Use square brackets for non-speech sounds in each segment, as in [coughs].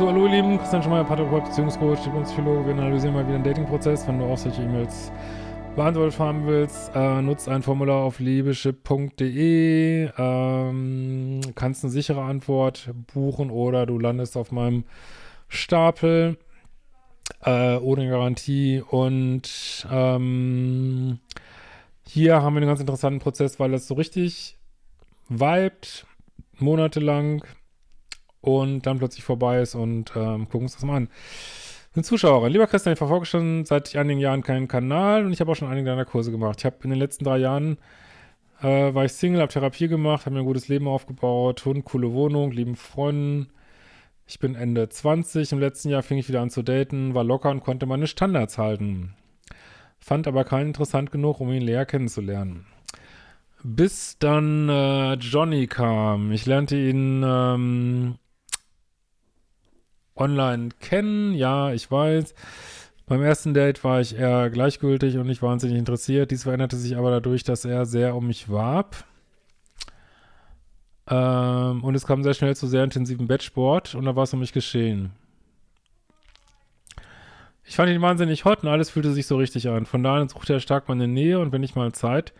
So, hallo ihr Lieben, Christian Schmeier, Paartherapeut, Beziehungscoach, Diplomspsychologe. Wir analysieren mal wieder den Dating-Prozess. Wenn du auch solche E-Mails beantwortet haben willst, äh, nutzt ein Formular auf liebeship.de, ähm, kannst eine sichere Antwort buchen oder du landest auf meinem Stapel äh, ohne Garantie und ähm, hier haben wir einen ganz interessanten Prozess, weil das so richtig vibet, monatelang und dann plötzlich vorbei ist und ähm, gucken uns das mal an. Eine Zuschauerin. Lieber Christian, ich verfolge schon seit einigen Jahren keinen Kanal und ich habe auch schon einige deiner Kurse gemacht. Ich habe in den letzten drei Jahren äh, war ich Single, habe Therapie gemacht, habe mir ein gutes Leben aufgebaut, Hund, coole Wohnung, lieben Freunden. Ich bin Ende 20. Im letzten Jahr fing ich wieder an zu daten, war locker und konnte meine Standards halten. Fand aber keinen interessant genug, um ihn näher kennenzulernen. Bis dann äh, Johnny kam. Ich lernte ihn ähm, online kennen. Ja, ich weiß. Beim ersten Date war ich eher gleichgültig und nicht wahnsinnig interessiert. Dies veränderte sich aber dadurch, dass er sehr um mich warb. Ähm, und es kam sehr schnell zu sehr intensiven Bettsport und da war es um mich geschehen. Ich fand ihn wahnsinnig hot und alles fühlte sich so richtig an. Von da an suchte er stark meine Nähe und wenn ich mal Zeit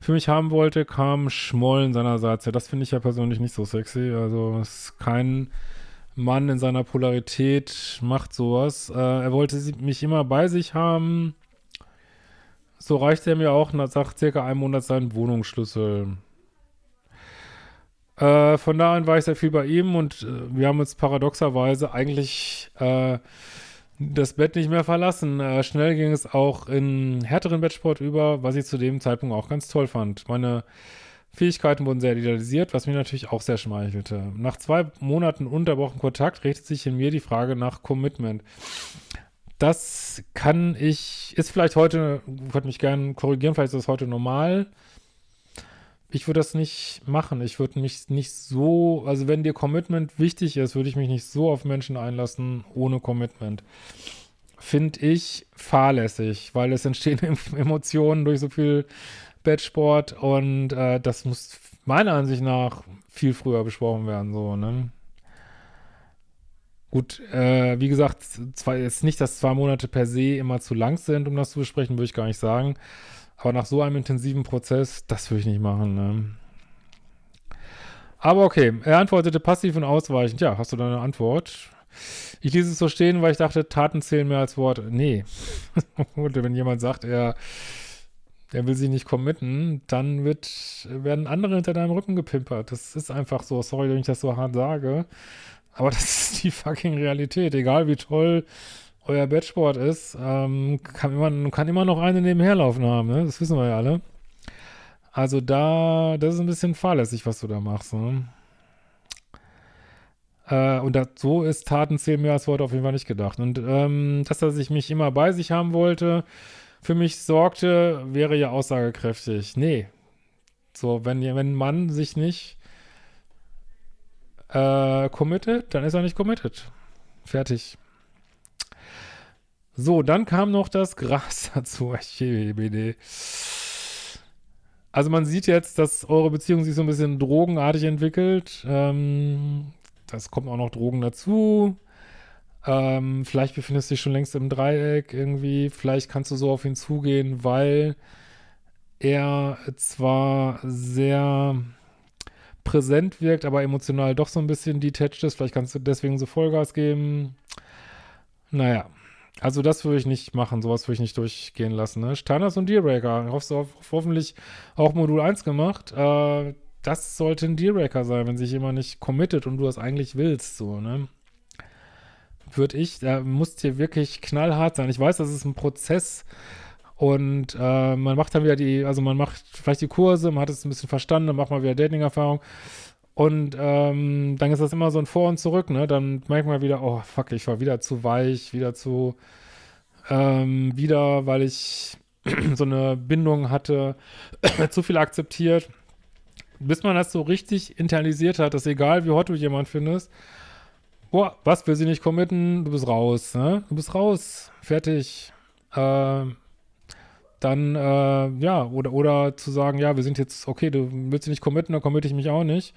für mich haben wollte, kam Schmollen seinerseits. Ja, das finde ich ja persönlich nicht so sexy. Also es ist kein Mann in seiner Polarität macht sowas. Äh, er wollte mich immer bei sich haben. So reichte er mir auch nach circa einem Monat seinen Wohnungsschlüssel. Äh, von da an war ich sehr viel bei ihm und äh, wir haben uns paradoxerweise eigentlich äh, das Bett nicht mehr verlassen. Äh, schnell ging es auch in härteren Bettsport über, was ich zu dem Zeitpunkt auch ganz toll fand. Meine Fähigkeiten wurden sehr idealisiert, was mir natürlich auch sehr schmeichelte. Nach zwei Monaten unterbrochen Kontakt richtet sich in mir die Frage nach Commitment. Das kann ich, ist vielleicht heute, würde mich gerne korrigieren, vielleicht ist das heute normal. Ich würde das nicht machen. Ich würde mich nicht so, also wenn dir Commitment wichtig ist, würde ich mich nicht so auf Menschen einlassen ohne Commitment. Finde ich fahrlässig, weil es entstehen [laughs] Emotionen durch so viel Bettsport und äh, das muss meiner Ansicht nach viel früher besprochen werden, so, ne? Gut, äh, wie gesagt, zwar jetzt nicht, dass zwei Monate per se immer zu lang sind, um das zu besprechen, würde ich gar nicht sagen. Aber nach so einem intensiven Prozess, das würde ich nicht machen, ne? Aber okay, er antwortete passiv und ausweichend. Ja, hast du da eine Antwort? Ich ließ es so stehen, weil ich dachte, Taten zählen mehr als Worte. Nee. [laughs] wenn jemand sagt, er der will sich nicht committen, dann wird, werden andere hinter deinem Rücken gepimpert. Das ist einfach so. Sorry, wenn ich das so hart sage. Aber [laughs] das ist die fucking Realität. Egal wie toll euer Bettsport ist, ähm, kann, immer, kann immer noch eine nebenherlaufen haben. Ne? Das wissen wir ja alle. Also da, das ist ein bisschen fahrlässig, was du da machst. Ne? Äh, und das, so ist Taten zählen mehr als Worte auf jeden Fall nicht gedacht. Und ähm, dass er sich mich immer bei sich haben wollte, für mich sorgte, wäre ja aussagekräftig. Nee. So, wenn, wenn ein Mann sich nicht äh, committet, dann ist er nicht committed. Fertig. So, dann kam noch das Gras [laughs] dazu. Also man sieht jetzt, dass eure Beziehung sich so ein bisschen drogenartig entwickelt. Ähm, das kommt auch noch Drogen dazu. Ähm, vielleicht befindest du dich schon längst im Dreieck irgendwie. Vielleicht kannst du so auf ihn zugehen, weil er zwar sehr präsent wirkt, aber emotional doch so ein bisschen detached ist. Vielleicht kannst du deswegen so Vollgas geben. Naja, also das würde ich nicht machen. Sowas würde ich nicht durchgehen lassen. Ne? Standards und Dealbreaker. Hoffst du auf, hoffentlich auch Modul 1 gemacht. Äh, das sollte ein Dealbreaker sein, wenn sich jemand nicht committet und du das eigentlich willst. So, ne? Würde ich, da muss hier wirklich knallhart sein. Ich weiß, das ist ein Prozess und äh, man macht dann wieder die, also man macht vielleicht die Kurse, man hat es ein bisschen verstanden, dann macht man wieder Dating-Erfahrung und ähm, dann ist das immer so ein Vor und Zurück, ne? Dann merkt man wieder, oh fuck, ich war wieder zu weich, wieder zu, ähm, wieder, weil ich [clears throat] so eine Bindung hatte, [clears throat] zu viel akzeptiert. Bis man das so richtig internalisiert hat, dass egal wie hot du jemand findest, boah, was, will sie nicht committen? Du bist raus, ne? Du bist raus, fertig. Äh, dann, äh, ja, oder, oder zu sagen, ja, wir sind jetzt, okay, du willst dich nicht committen, dann committe ich mich auch nicht.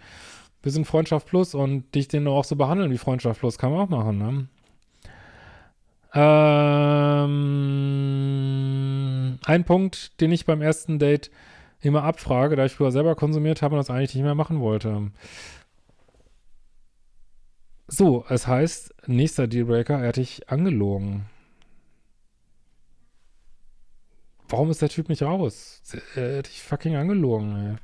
Wir sind Freundschaft Plus und dich den auch so behandeln wie Freundschaft Plus. Kann man auch machen, ne? Ähm, ein Punkt, den ich beim ersten Date immer abfrage, da ich früher selber konsumiert habe und das eigentlich nicht mehr machen wollte. So, es heißt, nächster Dealbreaker, er hat dich angelogen. Warum ist der Typ nicht raus? Er hat dich fucking angelogen, ey.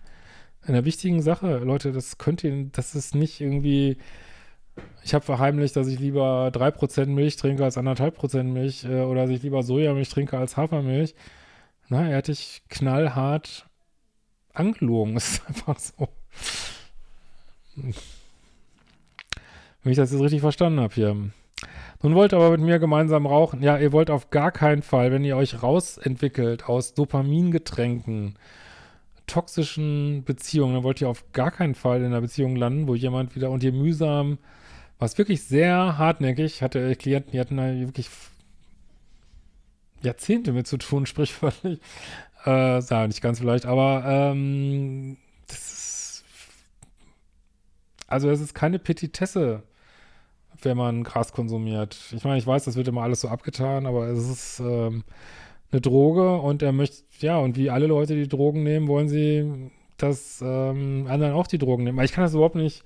In einer wichtigen Sache, Leute, das könnt ihr, das ist nicht irgendwie, ich habe verheimlicht, dass ich lieber 3% Milch trinke als 1,5% Milch äh, oder dass ich lieber Sojamilch trinke als Hafermilch. Na, er hat dich knallhart angelogen. [laughs] Ist einfach so. Wenn ich das jetzt richtig verstanden habe hier. Nun wollt ihr aber mit mir gemeinsam rauchen. Ja, ihr wollt auf gar keinen Fall, wenn ihr euch rausentwickelt aus Dopamingetränken, toxischen Beziehungen, dann wollt ihr auf gar keinen Fall in einer Beziehung landen, wo jemand wieder und ihr mühsam, was wirklich sehr hartnäckig, hatte Klienten, die hatten da wirklich Jahrzehnte mit zu tun, [laughs] sprichwörtlich. Äh, ja, nicht ganz vielleicht, aber ähm, das ist, also es ist keine Petitesse, wenn man Gras konsumiert. Ich meine, ich weiß, das wird immer alles so abgetan, aber es ist ähm, eine Droge und er möchte, ja, und wie alle Leute, die Drogen nehmen, wollen sie, dass ähm, anderen auch die Drogen nehmen. Aber ich kann das überhaupt nicht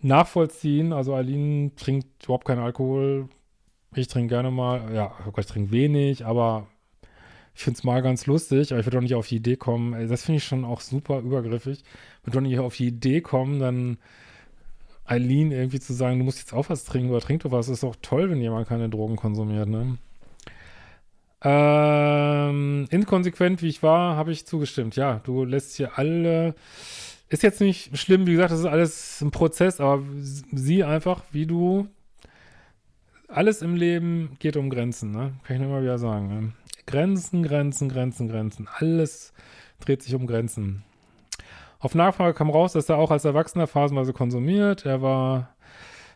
nachvollziehen. Also Aline trinkt überhaupt keinen Alkohol. Ich trinke gerne mal, ja, ich trinke wenig, aber ich finde es mal ganz lustig, aber ich würde doch nicht auf die Idee kommen, das finde ich schon auch super übergriffig, ich würde doch nicht auf die Idee kommen, dann Eileen irgendwie zu sagen, du musst jetzt auch was trinken oder trink doch was, ist doch toll, wenn jemand keine Drogen konsumiert, ne? Ähm, inkonsequent wie ich war, habe ich zugestimmt. Ja, du lässt hier alle. Ist jetzt nicht schlimm, wie gesagt, das ist alles ein Prozess, aber sieh einfach, wie du. Alles im Leben geht um Grenzen, ne? Kann ich nur mal wieder sagen. Ne? Grenzen, Grenzen, Grenzen, Grenzen. Alles dreht sich um Grenzen. Auf Nachfrage kam raus, dass er auch als Erwachsener phasenweise konsumiert. Er war,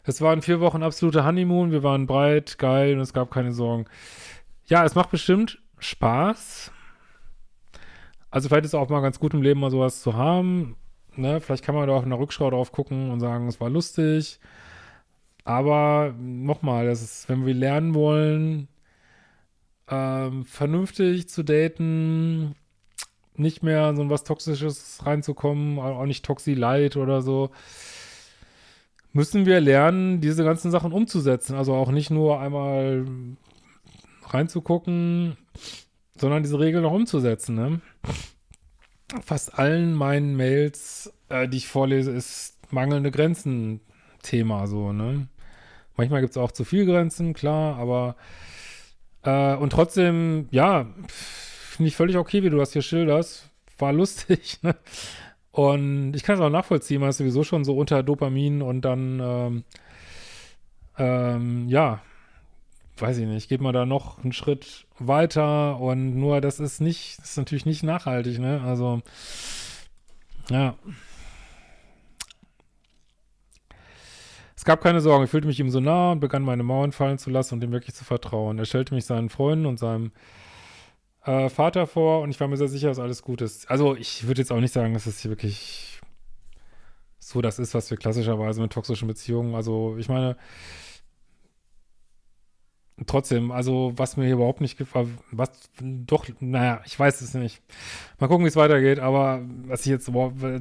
es waren vier Wochen absolute Honeymoon. Wir waren breit, geil und es gab keine Sorgen. Ja, es macht bestimmt Spaß. Also vielleicht ist es auch mal ganz gut im Leben mal sowas zu haben. Ne? Vielleicht kann man da auch in der Rückschau drauf gucken und sagen, es war lustig. Aber nochmal, das ist, wenn wir lernen wollen, ähm, vernünftig zu daten, nicht mehr so was Toxisches reinzukommen, auch nicht Toxi-Light oder so, müssen wir lernen, diese ganzen Sachen umzusetzen. Also auch nicht nur einmal reinzugucken, sondern diese Regeln auch umzusetzen. Ne? Fast allen meinen Mails, äh, die ich vorlese, ist mangelnde Grenzen Thema so, ne? Manchmal gibt es auch zu viel Grenzen, klar, aber äh, und trotzdem, ja, finde ich völlig okay, wie du das hier schilderst. War lustig, [laughs] ne? Und ich kann es auch nachvollziehen, man ist sowieso schon so unter Dopamin und dann, ähm, ähm, ja, weiß ich nicht, geht man da noch einen Schritt weiter und nur das ist nicht, das ist natürlich nicht nachhaltig, ne? Also, ja. Es gab keine Sorgen, ich fühlte mich ihm so nah und begann meine Mauern fallen zu lassen und ihm wirklich zu vertrauen. Er stellte mich seinen Freunden und seinem äh, Vater vor und ich war mir sehr sicher, dass alles gut ist. Also ich würde jetzt auch nicht sagen, dass es hier wirklich so das ist, was wir klassischerweise mit toxischen Beziehungen, also ich meine, trotzdem, also was mir hier überhaupt nicht gefallen, was doch, naja, ich weiß es nicht. Mal gucken, wie es weitergeht, aber was ich jetzt,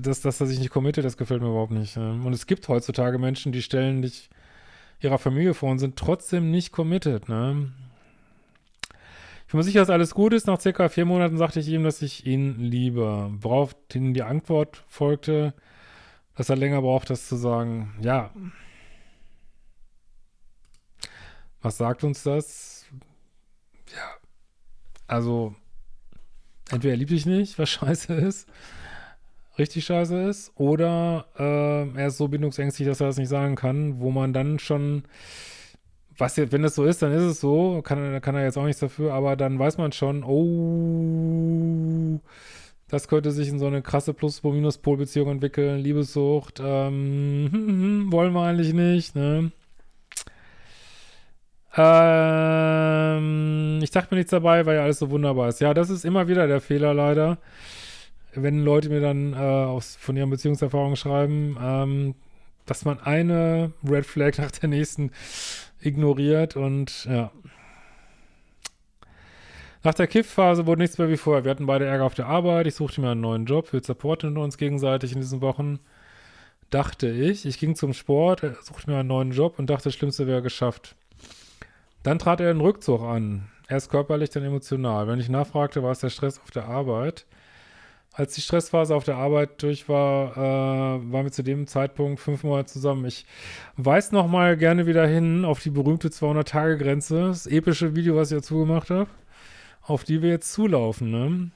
das, das, dass ich nicht committe, das gefällt mir überhaupt nicht. Ne? Und es gibt heutzutage Menschen, die stellen dich ihrer Familie vor und sind trotzdem nicht committed, ne? Ich bin mir sicher, dass alles gut ist. Nach circa vier Monaten sagte ich ihm, dass ich ihn liebe. Worauf die Antwort folgte, dass er länger braucht, das zu sagen. Ja, was sagt uns das? Ja, also entweder er liebt dich nicht, was [laughs] scheiße ist, richtig scheiße ist, oder äh, er ist so bindungsängstlich, dass er das nicht sagen kann, wo man dann schon, was wenn das so ist, dann ist es so, kann, kann er jetzt auch nichts dafür, aber dann weiß man schon, oh, das könnte sich in so eine krasse Plus-Minus-Pol-Beziehung entwickeln, Liebessucht, ähm, [laughs] wollen wir eigentlich nicht, ne? Ähm, ich dachte mir nichts dabei, weil ja alles so wunderbar ist. Ja, das ist immer wieder der Fehler leider. wenn Leute mir dann äh, aus, von ihren Beziehungserfahrungen schreiben, ähm, dass man eine Red Flag [laughs] nach der nächsten ignoriert und ja. Nach der Kiff-Phase wurde nichts mehr wie vorher. Wir hatten beide Ärger auf der Arbeit. Ich suchte mir einen neuen Job. Wir supporten uns gegenseitig in diesen Wochen. Dachte ich. Ich ging zum Sport, suchte mir einen neuen Job und dachte, das Schlimmste wäre geschafft. Dann trat er einen Rückzug an. Erst körperlich, dann emotional. Wenn ich nachfragte, war es der Stress auf der Arbeit. Als die Stressphase auf der Arbeit durch war, äh, waren wir zu dem Zeitpunkt fünf Monate zusammen. Ich weise noch mal gerne wieder hin auf die berühmte 200-Tage-Grenze, das epische Video, was ich dazu gemacht habe auf die wir jetzt zulaufen, ne?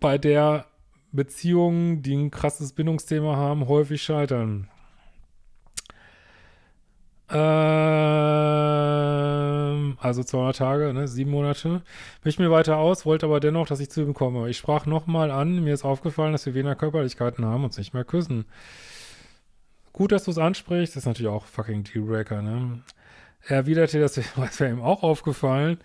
Bei der Beziehungen, die ein krasses Bindungsthema haben, häufig scheitern. Also 200 Tage, ne, sieben Monate. Mich mir weiter aus, wollte aber dennoch, dass ich zu ihm komme. Ich sprach nochmal an, mir ist aufgefallen, dass wir weniger Körperlichkeiten haben und uns nicht mehr küssen. Gut, dass du es ansprichst, das ist natürlich auch fucking Dealbreaker, ne? Er erwiderte, das [laughs] wäre ihm auch aufgefallen.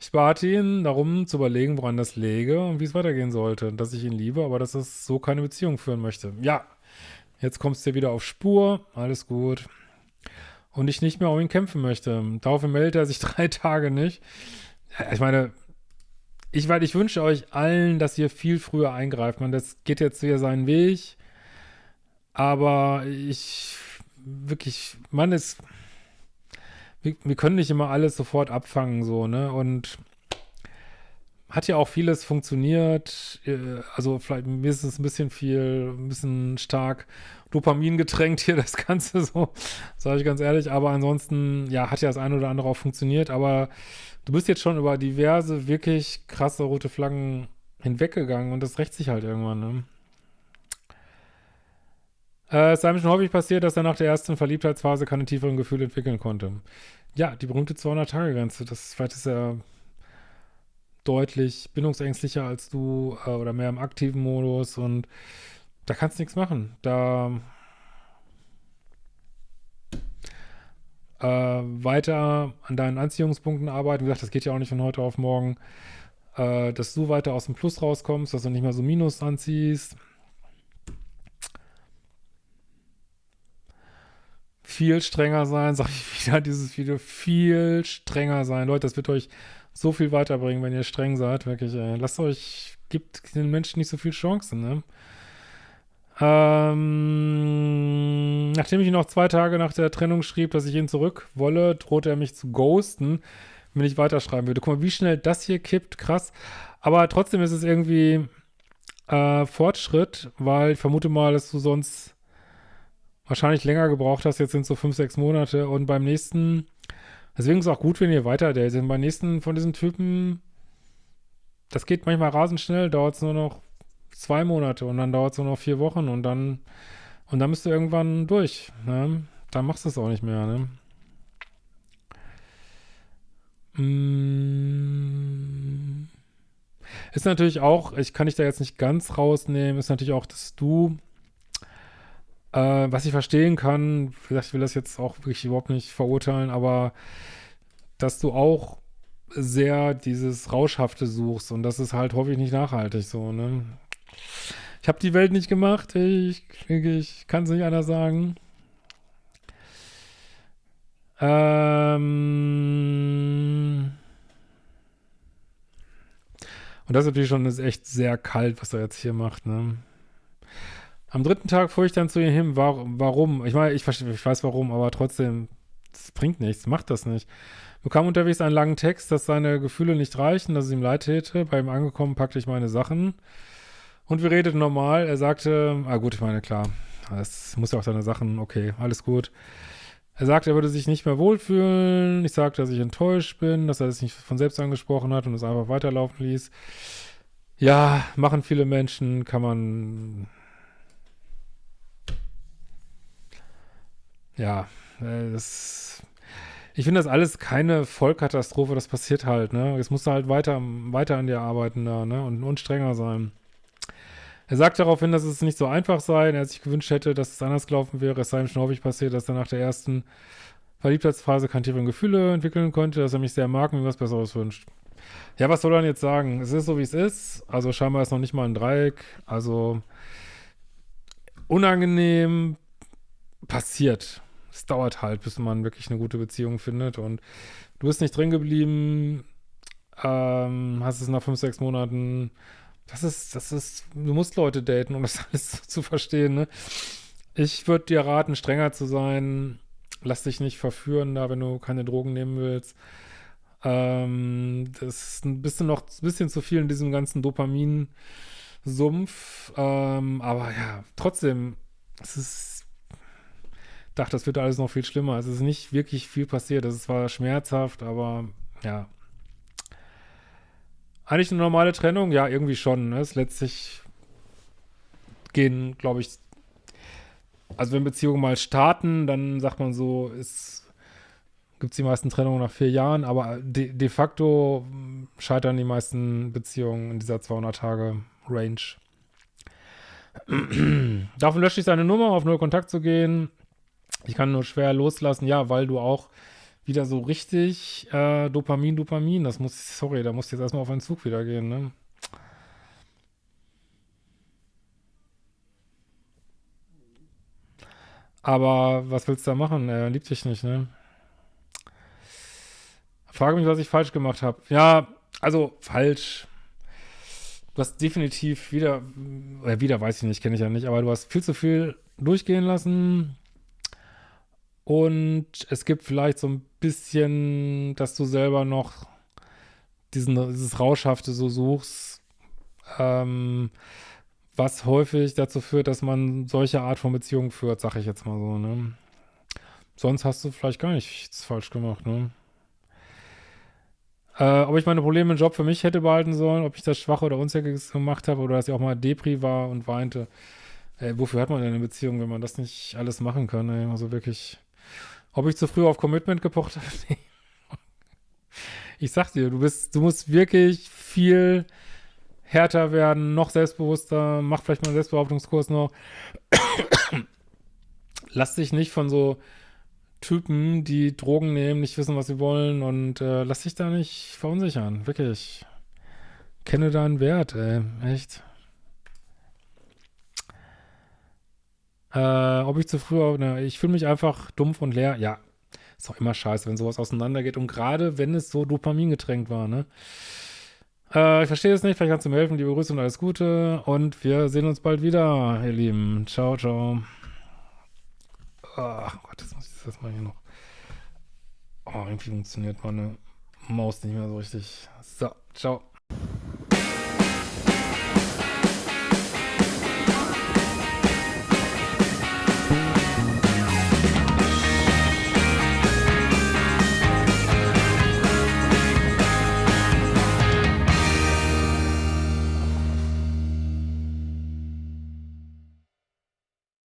Ich bat ihn darum zu überlegen, woran das läge und wie es weitergehen sollte. Dass ich ihn liebe, aber dass es so keine Beziehung führen möchte. Ja, jetzt kommst du wieder auf Spur, alles gut. Und ich nicht mehr um ihn kämpfen möchte. Daraufhin meldet er sich [laughs] drei Tage nicht. Ich meine, ich, ich wünsche euch allen, dass ihr viel früher eingreift. Man, das geht jetzt wieder seinen Weg. Aber ich wirklich, man ist wir, wir können nicht immer alles sofort abfangen, so, ne? Und hat ja auch vieles funktioniert. Äh, also vielleicht mir ist es ein bisschen viel, ein bisschen stark Dopamin getränkt hier, [laughs] das Ganze so, sage ich ganz ehrlich. Aber ansonsten, ja, hat ja das eine oder andere auch funktioniert. Aber du bist jetzt schon über diverse, wirklich krasse rote Flaggen hinweggegangen und das rächt sich halt irgendwann, ne? Äh, es sei mir schon häufig passiert, dass er nach der ersten Verliebtheitsphase keine tieferen Gefühle entwickeln konnte. Ja, die berühmte 200-Tage-Grenze. Das vielleicht ist er deutlich bindungsängstlicher als du äh, oder mehr im aktiven Modus und da kannst du nichts machen. Da äh, weiter an deinen Anziehungspunkten arbeiten. Wie gesagt, das geht ja auch nicht von heute auf morgen. Äh, dass du weiter aus dem Plus rauskommst, dass du nicht mehr so Minus anziehst. viel strenger sein, [laughs] sag ich wieder dieses Video, viel strenger sein. Leute, das wird euch so viel weiterbringen, wenn ihr streng seid, wirklich, ey. Lasst euch, gibt den Menschen nicht so viel Chancen, ne? Ähm, nachdem ich ihn noch zwei Tage nach der Trennung schrieb, dass ich ihn zurück wolle, drohte er mich zu ghosten, wenn ich weiterschreiben würde. Guck mal, wie schnell das hier kippt, krass. Aber trotzdem ist es irgendwie äh, Fortschritt, weil ich vermute mal, dass du sonst wahrscheinlich länger gebraucht hast. Jetzt sind es so fünf, sechs Monate. Und beim nächsten, deswegen ist es auch gut, wenn ihr weiter datet. Beim nächsten von diesen Typen, das geht manchmal rasend schnell, dauert es nur noch zwei Monate und dann dauert es nur noch vier Wochen und dann, und dann bist du irgendwann durch. Ne? Dann machst du es auch nicht mehr. Ne? Mm. Ist natürlich auch, ich kann dich da jetzt nicht ganz rausnehmen, ist natürlich auch, dass du äh, was ich verstehen kann, ich will das jetzt auch wirklich überhaupt nicht verurteilen, aber dass du auch sehr dieses Rauschhafte suchst und das ist halt häufig nicht nachhaltig so, ne? Ich habe die Welt nicht gemacht, ich, ich kann es nicht anders sagen. Ähm und das ist natürlich schon ist echt sehr kalt, was er jetzt hier macht, ne? Am dritten Tag fuhr ich dann zu ihr hin. Warum? Ich meine, ich, ich weiß warum, aber trotzdem, das bringt nichts, macht das nicht. Bekam unterwegs einen langen Text, dass seine Gefühle nicht reichen, dass es ihm leid täte. Bei ihm angekommen packte ich meine Sachen. Und wir redeten normal. Er sagte, ah gut, ich meine, klar, es muss ja auch seine Sachen, okay, alles gut. Er sagte, er würde sich nicht mehr wohlfühlen. Ich sagte, dass ich enttäuscht bin, dass er das nicht von selbst angesprochen hat und es einfach weiterlaufen ließ. Ja, machen viele Menschen, kann man Ja, äh, das, ich finde das alles keine Vollkatastrophe, das passiert halt, ne? Jetzt musst du halt weiter, weiter an dir arbeiten da, ne? Und, und strenger sein. Er sagt daraufhin, dass es nicht so einfach sei, er sich gewünscht hätte, dass es anders gelaufen wäre. Es sei ihm schon häufig passiert, dass er nach der ersten Verliebtheitsphase keine tieferen Gefühle entwickeln konnte, dass er mich sehr mag und mir was Besseres wünscht. Ja, was soll er denn jetzt sagen? Es ist so, wie es ist. Also scheinbar ist noch nicht mal ein Dreieck. Also unangenehm passiert. Es dauert halt, bis man wirklich eine gute Beziehung findet. Und du bist nicht drin geblieben, ähm, hast es nach fünf, sechs Monaten. Das ist, das ist, du musst Leute daten, um das [laughs] alles zu verstehen, ne? Ich würde dir raten, strenger zu sein. Lass dich nicht verführen da, wenn du keine Drogen nehmen willst. Ähm, das ist ein bisschen noch ein bisschen zu viel in diesem ganzen Dopamin-Sumpf. Ähm, aber ja, trotzdem, es ist, dachte, das wird alles noch viel schlimmer. Es ist nicht wirklich viel passiert. Es war schmerzhaft, aber ja. Eigentlich eine normale Trennung? Ja, irgendwie schon. Ne? Es letztlich gehen, glaube ich, also wenn Beziehungen mal starten, dann sagt man so, ist gibt es die meisten Trennungen nach vier Jahren, aber de, de, facto scheitern die meisten Beziehungen in dieser 200-Tage-Range. [clears throat] Davon lösche ich seine Nummer, auf null Kontakt zu gehen. Ich kann nur schwer loslassen, ja, weil du auch wieder so richtig äh, Dopamin, Dopamin, das muss, sorry, da musst du jetzt erstmal auf einen Zug wieder gehen, ne? Aber was willst du da machen? Er liebt dich nicht, ne? Frage mich, was ich falsch gemacht habe. Ja, also falsch. Du hast definitiv wieder, äh, wieder weiß ich nicht, kenne ich ja nicht, aber du hast viel zu viel durchgehen lassen. Und es gibt vielleicht so ein bisschen, dass du selber noch diesen, dieses Rauschhafte so suchst, ähm, was häufig dazu führt, dass man solche Art von Beziehungen führt, sag ich jetzt mal so, ne? Sonst hast du vielleicht gar nichts falsch gemacht, ne? Äh, ob ich meine Probleme im Job für mich hätte behalten sollen, ob ich das schwach oder unsäglich gemacht habe oder dass ich auch mal Depri war und weinte. Ey, wofür hat man denn eine Beziehung, wenn man das nicht alles machen kann? Ey? Also wirklich. Ob ich zu früh auf Commitment gepocht habe? [laughs] Nee. Ich sag dir, du bist, du musst wirklich viel härter werden, noch selbstbewusster, mach vielleicht mal einen Selbstbehauptungskurs noch. [coughs] Lass dich nicht von so Typen, die Drogen nehmen, nicht wissen, was sie wollen und äh, lass dich da nicht verunsichern. Wirklich. Kenne deinen Wert, ey. Echt. Äh, ob ich zu früh, ne, ich fühle mich einfach dumpf und leer. Ja, ist doch immer scheiße, wenn sowas auseinandergeht. Und gerade, wenn es so Dopamin getränkt war, ne? Äh, ich verstehe es nicht, vielleicht kannst du mir helfen. Liebe Grüße und alles Gute. Und wir sehen uns bald wieder, ihr Lieben. Ciao, ciao. Ach Gott, jetzt muss ich das mal hier noch. Oh, irgendwie funktioniert meine Maus nicht mehr so richtig. So, ciao.